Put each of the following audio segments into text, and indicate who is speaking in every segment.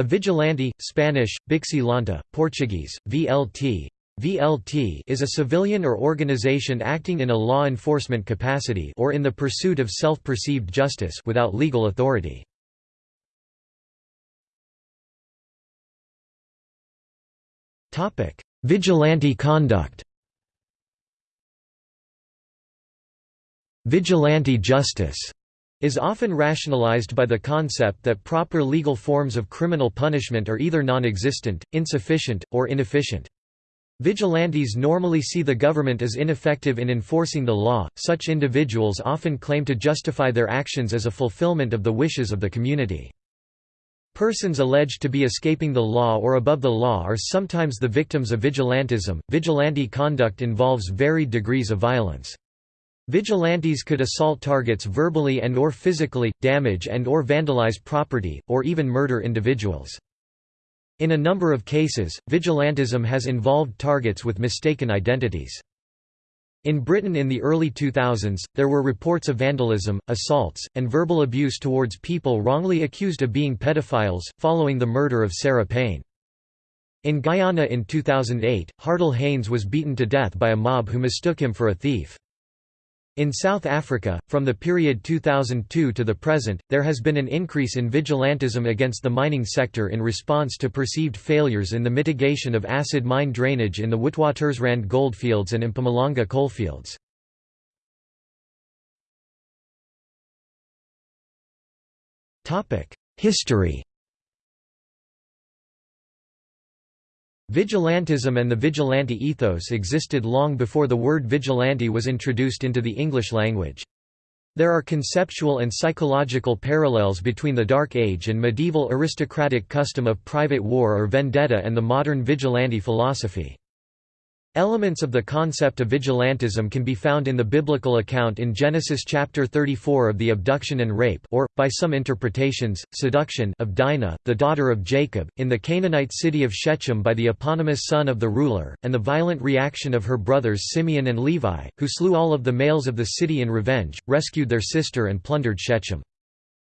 Speaker 1: A vigilante, Spanish, Bixilanta, Portuguese, VLT, VLT is a civilian or organization acting in a law enforcement capacity or in the pursuit of self-perceived justice without legal authority. Topic: Vigilante conduct. Vigilante justice is often rationalized by the concept that proper legal forms of criminal punishment are either non-existent, insufficient, or inefficient. Vigilantes normally see the government as ineffective in enforcing the law, such individuals often claim to justify their actions as a fulfillment of the wishes of the community. Persons alleged to be escaping the law or above the law are sometimes the victims of vigilantism. Vigilante conduct involves varied degrees of violence. Vigilantes could assault targets verbally and or physically, damage and or vandalize property, or even murder individuals. In a number of cases, vigilantism has involved targets with mistaken identities. In Britain in the early 2000s, there were reports of vandalism, assaults, and verbal abuse towards people wrongly accused of being pedophiles, following the murder of Sarah Payne. In Guyana in 2008, Hardel Haynes was beaten to death by a mob who mistook him for a thief. In South Africa, from the period 2002 to the present, there has been an increase in vigilantism against the mining sector in response to perceived failures in the mitigation of acid mine drainage in the Witwatersrand goldfields and Mpumalanga coalfields. History Vigilantism and the vigilante ethos existed long before the word vigilante was introduced into the English language. There are conceptual and psychological parallels between the Dark Age and medieval aristocratic custom of private war or vendetta and the modern vigilante philosophy. Elements of the concept of vigilantism can be found in the biblical account in Genesis chapter 34 of the abduction and rape or, by some interpretations, seduction of Dinah, the daughter of Jacob, in the Canaanite city of Shechem by the eponymous son of the ruler, and the violent reaction of her brothers Simeon and Levi, who slew all of the males of the city in revenge, rescued their sister and plundered Shechem.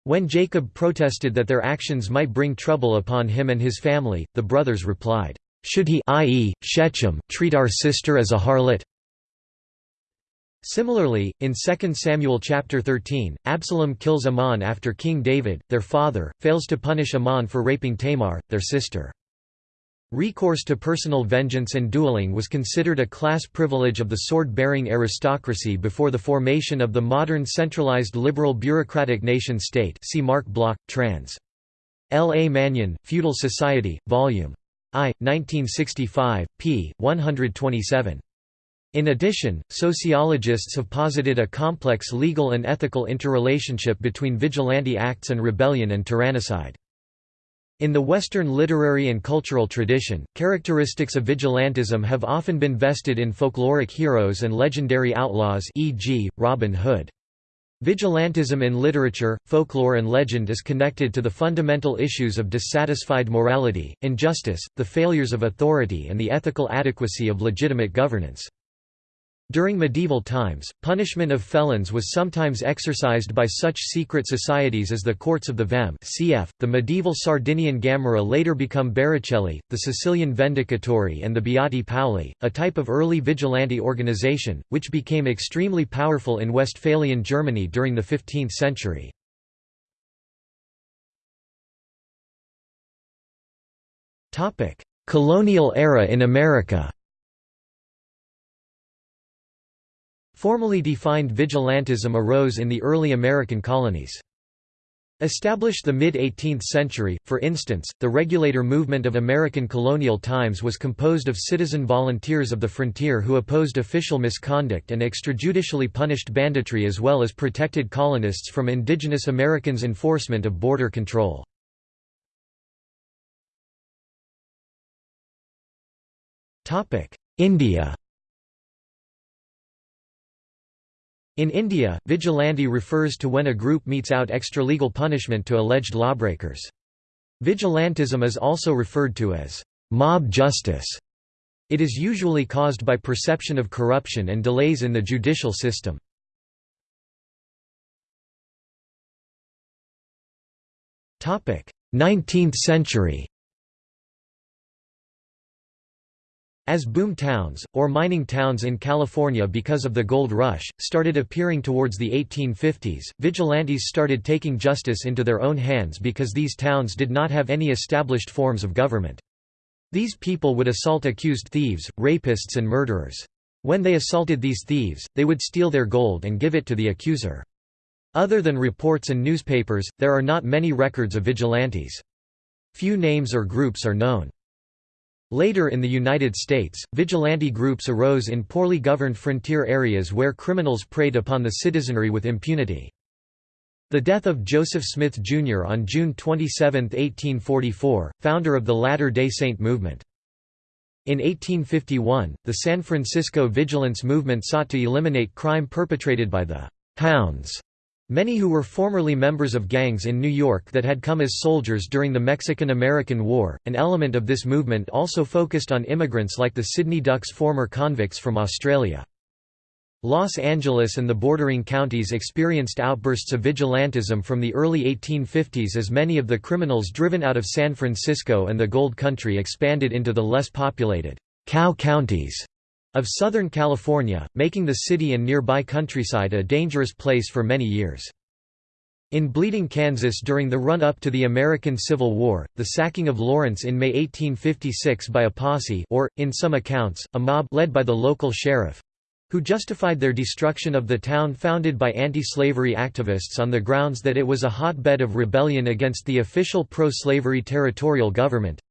Speaker 1: When Jacob protested that their actions might bring trouble upon him and his family, the brothers replied, should he i.e., Shechem, treat our sister as a harlot? Similarly, in 2 Samuel chapter 13, Absalom kills Amnon after King David, their father, fails to punish Amnon for raping Tamar, their sister. Recourse to personal vengeance and dueling was considered a class privilege of the sword-bearing aristocracy before the formation of the modern centralized liberal bureaucratic nation-state see Marc Bloch, trans. L. A. Manyon, Feudal Society, Vol. I, 1965, p. 127. In addition, sociologists have posited a complex legal and ethical interrelationship between vigilante acts and rebellion and tyrannicide. In the Western literary and cultural tradition, characteristics of vigilantism have often been vested in folkloric heroes and legendary outlaws e.g., Robin Hood. Vigilantism in literature, folklore and legend is connected to the fundamental issues of dissatisfied morality, injustice, the failures of authority and the ethical adequacy of legitimate governance. During medieval times, punishment of felons was sometimes exercised by such secret societies as the Courts of the Vehm cf. the medieval Sardinian Gamurra later become Barracelli, the Sicilian Vendicatori and the Beati Paoli, a type of early vigilante organization, which became extremely powerful in Westphalian Germany during the 15th century. Colonial era in America Formally defined vigilantism arose in the early American colonies. Established the mid-18th century, for instance, the regulator movement of American colonial times was composed of citizen volunteers of the frontier who opposed official misconduct and extrajudicially punished banditry as well as protected colonists from indigenous Americans' enforcement of border control. India In India, vigilante refers to when a group metes out extralegal punishment to alleged lawbreakers. Vigilantism is also referred to as mob justice. It is usually caused by perception of corruption and delays in the judicial system. Topic: 19th century As boom towns, or mining towns in California because of the gold rush, started appearing towards the 1850s, vigilantes started taking justice into their own hands because these towns did not have any established forms of government. These people would assault accused thieves, rapists and murderers. When they assaulted these thieves, they would steal their gold and give it to the accuser. Other than reports and newspapers, there are not many records of vigilantes. Few names or groups are known. Later in the United States, vigilante groups arose in poorly governed frontier areas where criminals preyed upon the citizenry with impunity. The death of Joseph Smith, Jr. on June 27, 1844, founder of the Latter-day Saint movement. In 1851, the San Francisco Vigilance Movement sought to eliminate crime perpetrated by the «hounds» Many who were formerly members of gangs in New York that had come as soldiers during the Mexican–American War, an element of this movement also focused on immigrants like the Sydney Ducks former convicts from Australia. Los Angeles and the bordering counties experienced outbursts of vigilantism from the early 1850s as many of the criminals driven out of San Francisco and the Gold Country expanded into the less populated cow counties of Southern California, making the city and nearby countryside a dangerous place for many years. In Bleeding, Kansas during the run-up to the American Civil War, the sacking of Lawrence in May 1856 by a posse or, in some accounts, a mob led by the local sheriff—who justified their destruction of the town founded by anti-slavery activists on the grounds that it was a hotbed of rebellion against the official pro-slavery territorial government,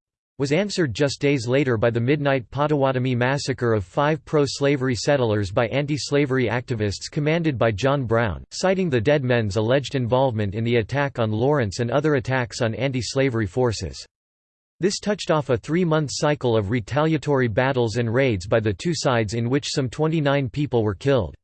Speaker 1: was answered just days later by the midnight Potawatomi massacre of five pro-slavery settlers by anti-slavery activists commanded by John Brown, citing the dead men's alleged involvement in the attack on Lawrence and other attacks on anti-slavery forces. This touched off a three-month cycle of retaliatory battles and raids by the two sides in which some 29 people were killed.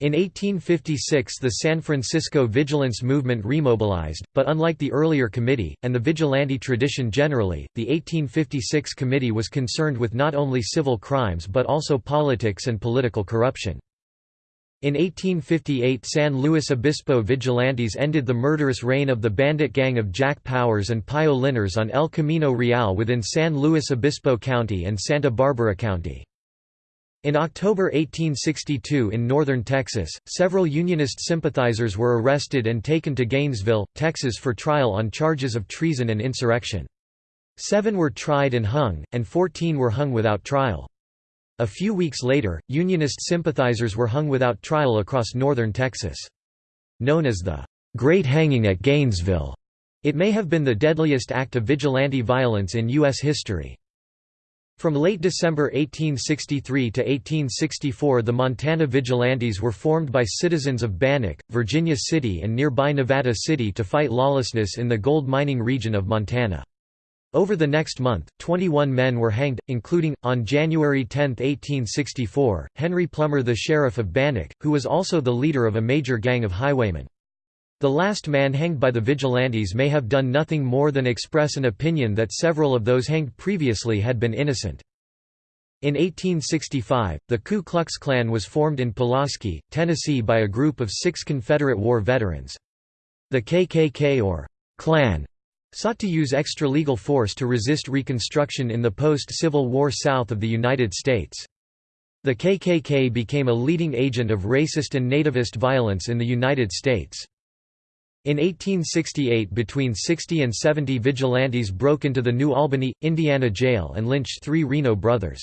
Speaker 1: In 1856 the San Francisco Vigilance movement remobilized, but unlike the earlier committee, and the vigilante tradition generally, the 1856 committee was concerned with not only civil crimes but also politics and political corruption. In 1858 San Luis Obispo vigilantes ended the murderous reign of the bandit gang of Jack Powers and Pio Linares on El Camino Real within San Luis Obispo County and Santa Barbara County. In October 1862 in northern Texas, several Unionist sympathizers were arrested and taken to Gainesville, Texas for trial on charges of treason and insurrection. Seven were tried and hung, and 14 were hung without trial. A few weeks later, Unionist sympathizers were hung without trial across northern Texas. Known as the Great Hanging at Gainesville, it may have been the deadliest act of vigilante violence in U.S. history. From late December 1863 to 1864 the Montana Vigilantes were formed by citizens of Bannack, Virginia City and nearby Nevada City to fight lawlessness in the gold mining region of Montana. Over the next month, 21 men were hanged, including, on January 10, 1864, Henry Plummer the sheriff of Bannack, who was also the leader of a major gang of highwaymen. The last man hanged by the vigilantes may have done nothing more than express an opinion that several of those hanged previously had been innocent. In 1865, the Ku Klux Klan was formed in Pulaski, Tennessee by a group of six Confederate War veterans. The KKK or Klan sought to use extra-legal force to resist Reconstruction in the post-Civil War South of the United States. The KKK became a leading agent of racist and nativist violence in the United States. In 1868 between 60 and 70 vigilantes broke into the New Albany, Indiana jail and lynched three Reno brothers.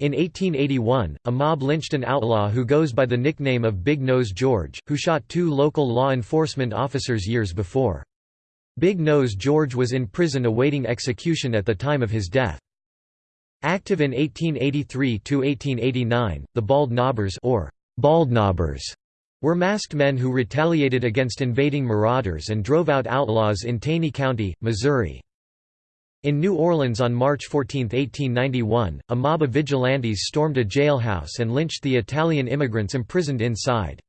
Speaker 1: In 1881, a mob lynched an outlaw who goes by the nickname of Big Nose George, who shot two local law enforcement officers years before. Big Nose George was in prison awaiting execution at the time of his death. Active in 1883–1889, the Bald Knobbers or Bald Knobbers were masked men who retaliated against invading marauders and drove out outlaws in Taney County, Missouri. In New Orleans on March 14, 1891, a mob of vigilantes stormed a jailhouse and lynched the Italian immigrants imprisoned inside.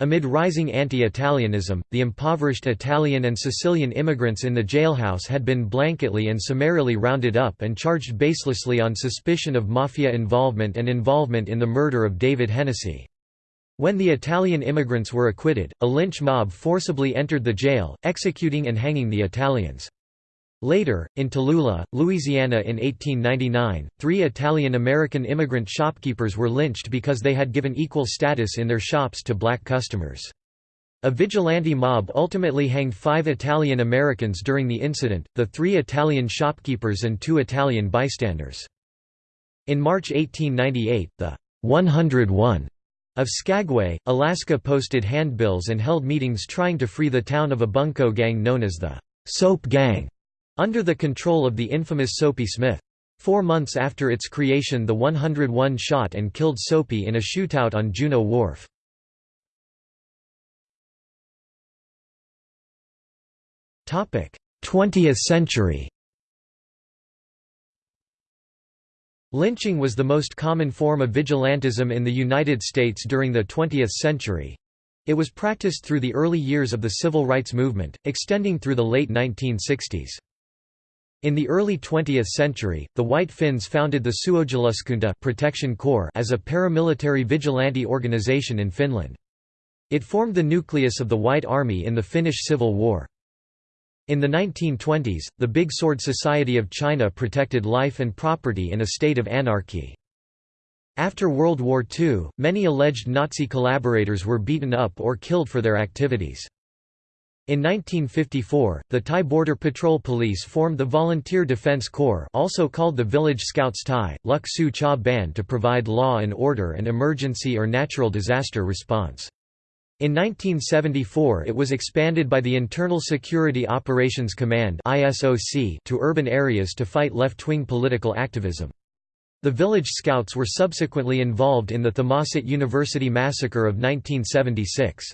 Speaker 1: Amid rising anti-Italianism, the impoverished Italian and Sicilian immigrants in the jailhouse had been blanketly and summarily rounded up and charged baselessly on suspicion of mafia involvement and involvement in the murder of David Hennessy. When the Italian immigrants were acquitted, a lynch mob forcibly entered the jail, executing and hanging the Italians. Later, in Tallulah, Louisiana in 1899, three Italian-American immigrant shopkeepers were lynched because they had given equal status in their shops to black customers. A vigilante mob ultimately hanged five Italian Americans during the incident, the three Italian shopkeepers and two Italian bystanders. In March 1898, the 101 of Skagway, Alaska posted handbills and held meetings trying to free the town of a bunco gang known as the Soap Gang, under the control of the infamous Soapy Smith. Four months after its creation the 101 shot and killed Soapy in a shootout on Juneau Wharf. 20th century Lynching was the most common form of vigilantism in the United States during the 20th century. It was practiced through the early years of the civil rights movement, extending through the late 1960s. In the early 20th century, the White Finns founded the Suojeluskunta Protection Corps as a paramilitary vigilante organization in Finland. It formed the nucleus of the White Army in the Finnish Civil War. In the 1920s, the Big Sword Society of China protected life and property in a state of anarchy. After World War II, many alleged Nazi collaborators were beaten up or killed for their activities. In 1954, the Thai Border Patrol Police formed the Volunteer Defense Corps also called the Village Scouts Thai, Luk Su Cha Band to provide law and order and emergency or natural disaster response. In 1974 it was expanded by the Internal Security Operations Command to urban areas to fight left-wing political activism. The Village Scouts were subsequently involved in the Thammasat University massacre of 1976.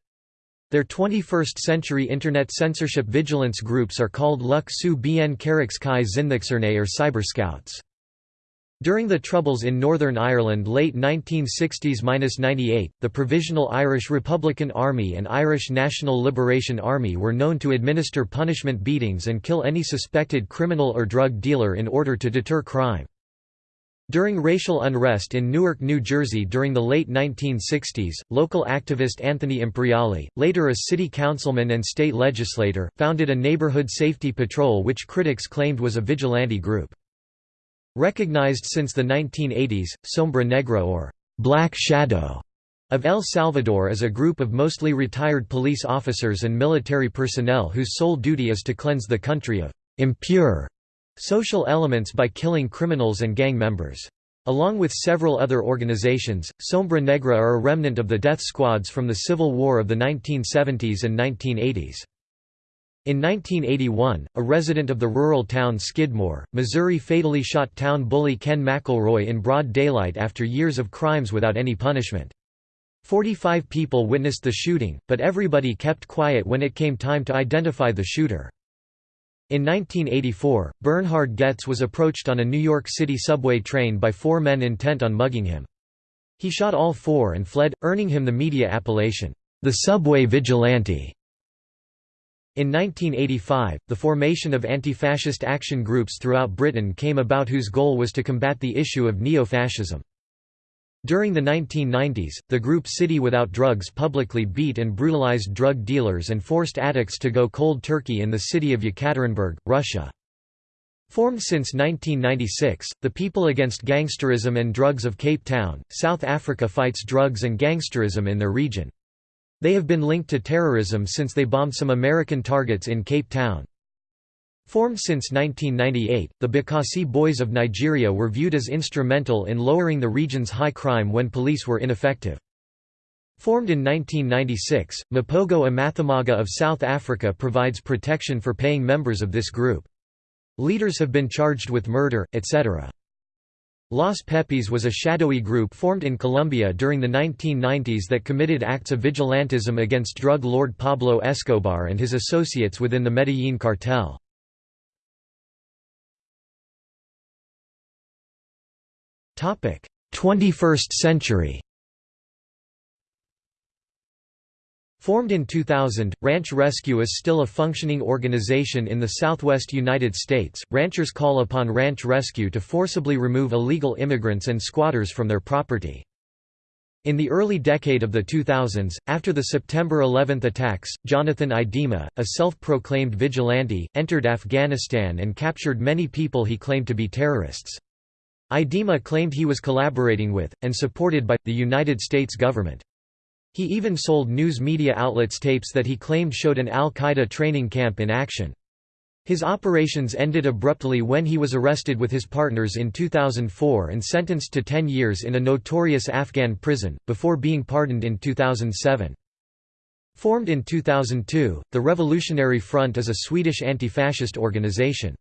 Speaker 1: Their 21st-century Internet censorship vigilance groups are called Luk Su Bien Karaks Kai or Cyber Scouts. During the Troubles in Northern Ireland late 1960s–98, the Provisional Irish Republican Army and Irish National Liberation Army were known to administer punishment beatings and kill any suspected criminal or drug dealer in order to deter crime. During racial unrest in Newark, New Jersey during the late 1960s, local activist Anthony Imperiale, later a city councilman and state legislator, founded a neighborhood safety patrol which critics claimed was a vigilante group. Recognized since the 1980s, Sombra Negra or Black Shadow of El Salvador is a group of mostly retired police officers and military personnel whose sole duty is to cleanse the country of impure social elements by killing criminals and gang members. Along with several other organizations, Sombra Negra are a remnant of the death squads from the Civil War of the 1970s and 1980s. In 1981, a resident of the rural town Skidmore, Missouri fatally shot town bully Ken McElroy in broad daylight after years of crimes without any punishment. Forty-five people witnessed the shooting, but everybody kept quiet when it came time to identify the shooter. In 1984, Bernhard Goetz was approached on a New York City subway train by four men intent on mugging him. He shot all four and fled, earning him the media appellation, the subway vigilante. In 1985, the formation of anti-fascist action groups throughout Britain came about whose goal was to combat the issue of neo-fascism. During the 1990s, the group City Without Drugs publicly beat and brutalized drug dealers and forced addicts to go cold turkey in the city of Yekaterinburg, Russia. Formed since 1996, the People Against Gangsterism and Drugs of Cape Town, South Africa fights drugs and gangsterism in their region. They have been linked to terrorism since they bombed some American targets in Cape Town. Formed since 1998, the Bakassi Boys of Nigeria were viewed as instrumental in lowering the region's high crime when police were ineffective. Formed in 1996, Mapogo Amathamaga of South Africa provides protection for paying members of this group. Leaders have been charged with murder, etc. Los Pepes was a shadowy group formed in Colombia during the 1990s that committed acts of vigilantism against drug lord Pablo Escobar and his associates within the Medellin cartel. Topic: 21st century. Formed in 2000, Ranch Rescue is still a functioning organization in the southwest United States. Ranchers call upon Ranch Rescue to forcibly remove illegal immigrants and squatters from their property. In the early decade of the 2000s, after the September 11 attacks, Jonathan Idema, a self-proclaimed vigilante, entered Afghanistan and captured many people he claimed to be terrorists. Idema claimed he was collaborating with, and supported by, the United States government. He even sold news media outlets tapes that he claimed showed an al-Qaeda training camp in action. His operations ended abruptly when he was arrested with his partners in 2004 and sentenced to 10 years in a notorious Afghan prison, before being pardoned in 2007. Formed in 2002, the Revolutionary Front is a Swedish anti-fascist organization.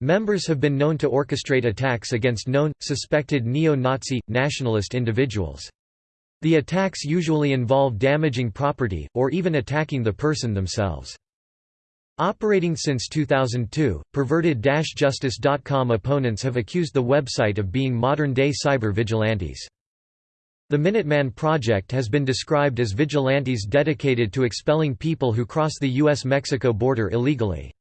Speaker 1: Members have been known to orchestrate attacks against known, suspected neo-Nazi, nationalist individuals. The attacks usually involve damaging property, or even attacking the person themselves. Operating since 2002, perverted-justice.com opponents have accused the website of being modern-day cyber vigilantes. The Minuteman Project has been described as vigilantes dedicated to expelling people who cross the U.S.-Mexico border illegally.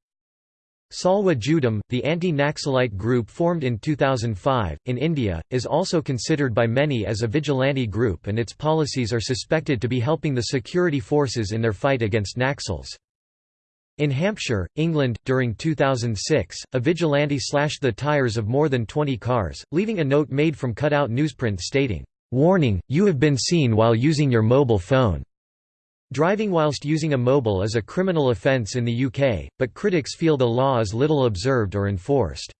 Speaker 1: Salwa Judum, the anti-Naxalite group formed in 2005, in India, is also considered by many as a vigilante group and its policies are suspected to be helping the security forces in their fight against Naxals. In Hampshire, England, during 2006, a vigilante slashed the tires of more than 20 cars, leaving a note made from cut-out newsprint stating, "'Warning, you have been seen while using your mobile phone'". Driving whilst using a mobile is a criminal offence in the UK, but critics feel the law is little observed or enforced.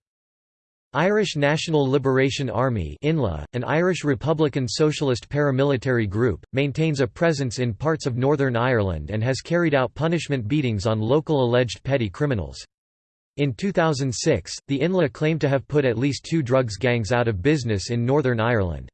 Speaker 1: Irish National Liberation Army INLA, an Irish Republican Socialist paramilitary group, maintains a presence in parts of Northern Ireland and has carried out punishment beatings on local alleged petty criminals. In 2006, the INLA claimed to have put at least two drugs gangs out of business in Northern Ireland.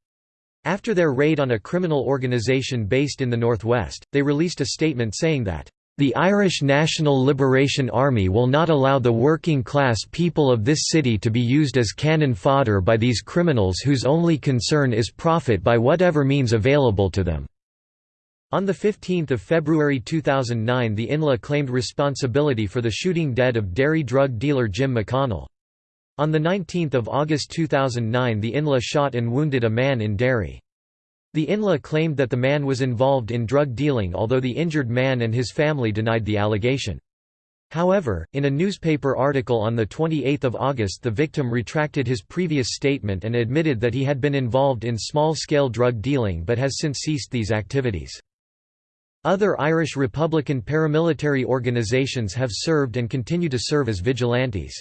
Speaker 1: After their raid on a criminal organisation based in the northwest, they released a statement saying that the Irish National Liberation Army will not allow the working-class people of this city to be used as cannon fodder by these criminals whose only concern is profit by whatever means available to them." On 15 February 2009 the INLA claimed responsibility for the shooting dead of Derry drug dealer Jim McConnell. On 19 August 2009 the INLA shot and wounded a man in Derry. The INLA claimed that the man was involved in drug dealing although the injured man and his family denied the allegation. However, in a newspaper article on 28 August the victim retracted his previous statement and admitted that he had been involved in small-scale drug dealing but has since ceased these activities. Other Irish Republican paramilitary organisations have served and continue to serve as vigilantes.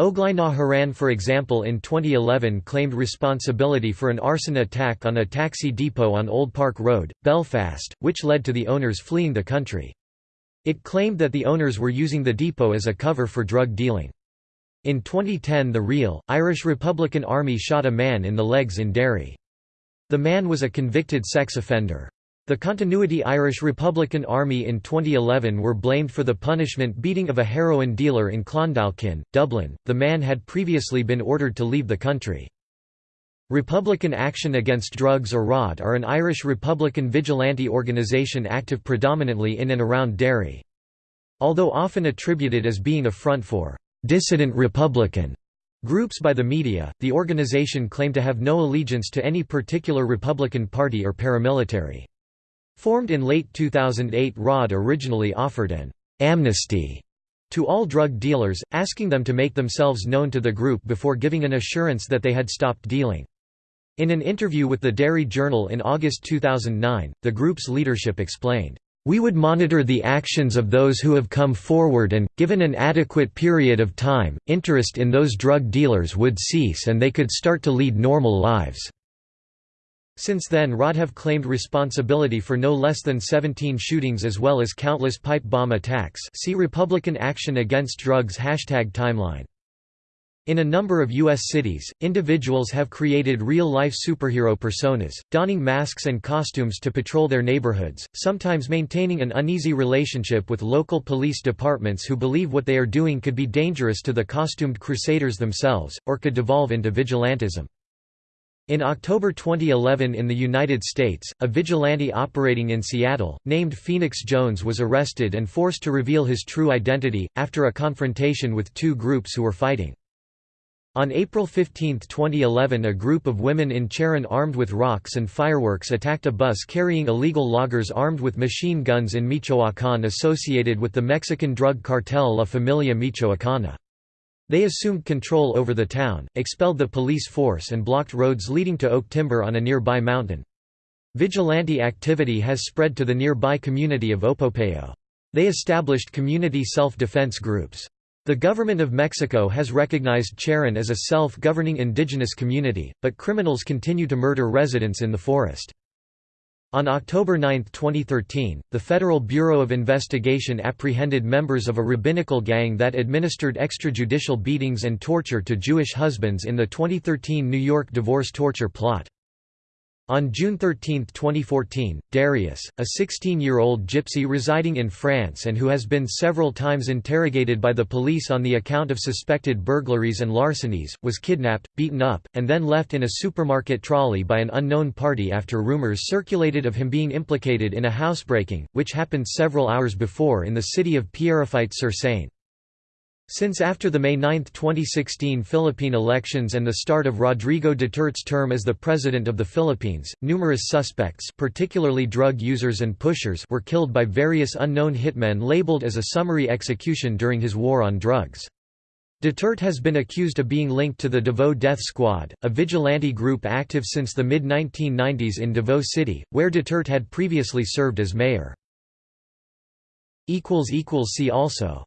Speaker 1: Óglaigh na hÉireann for example in 2011 claimed responsibility for an arson attack on a taxi depot on Old Park Road, Belfast, which led to the owners fleeing the country. It claimed that the owners were using the depot as a cover for drug dealing. In 2010 the real, Irish Republican Army shot a man in the legs in Derry. The man was a convicted sex offender. The Continuity Irish Republican Army in 2011 were blamed for the punishment beating of a heroin dealer in Clondalkin, Dublin. The man had previously been ordered to leave the country. Republican Action Against Drugs or RAD are an Irish Republican vigilante organisation active predominantly in and around Derry. Although often attributed as being a front for «dissident Republican» groups by the media, the organisation claimed to have no allegiance to any particular Republican Party or paramilitary. Formed in late 2008 ROD originally offered an «amnesty» to all drug dealers, asking them to make themselves known to the group before giving an assurance that they had stopped dealing. In an interview with the Derry Journal in August 2009, the group's leadership explained, "...we would monitor the actions of those who have come forward and, given an adequate period of time, interest in those drug dealers would cease and they could start to lead normal lives." Since then RAD have claimed responsibility for no less than 17 shootings as well as countless pipe bomb attacks see Republican Action Against Drugs hashtag timeline. In a number of U.S. cities, individuals have created real-life superhero personas, donning masks and costumes to patrol their neighborhoods, sometimes maintaining an uneasy relationship with local police departments who believe what they are doing could be dangerous to the costumed crusaders themselves, or could devolve into vigilantism. In October 2011 in the United States, a vigilante operating in Seattle, named Phoenix Jones was arrested and forced to reveal his true identity, after a confrontation with two groups who were fighting. On April 15, 2011 a group of women in Cherán armed with rocks and fireworks attacked a bus carrying illegal loggers armed with machine guns in Michoacán associated with the Mexican drug cartel La Familia Michoacana. They assumed control over the town, expelled the police force and blocked roads leading to Oak Timber on a nearby mountain. Vigilante activity has spread to the nearby community of Opopeo. They established community self-defense groups. The government of Mexico has recognized Cherán as a self-governing indigenous community, but criminals continue to murder residents in the forest. On October 9, 2013, the Federal Bureau of Investigation apprehended members of a rabbinical gang that administered extrajudicial beatings and torture to Jewish husbands in the 2013 New York divorce torture plot. On June 13, 2014, Darius, a 16-year-old gypsy residing in France and who has been several times interrogated by the police on the account of suspected burglaries and larcenies, was kidnapped, beaten up, and then left in a supermarket trolley by an unknown party after rumors circulated of him being implicated in a housebreaking, which happened several hours before in the city of Pierrefitte-sur-Seine. Since after the May 9, 2016 Philippine elections and the start of Rodrigo Duterte's term as the President of the Philippines, numerous suspects particularly drug users and pushers were killed by various unknown hitmen labeled as a summary execution during his war on drugs. Duterte has been accused of being linked to the Davao Death Squad, a vigilante group active since the mid-1990s in Davao City, where Duterte had previously served as mayor. See also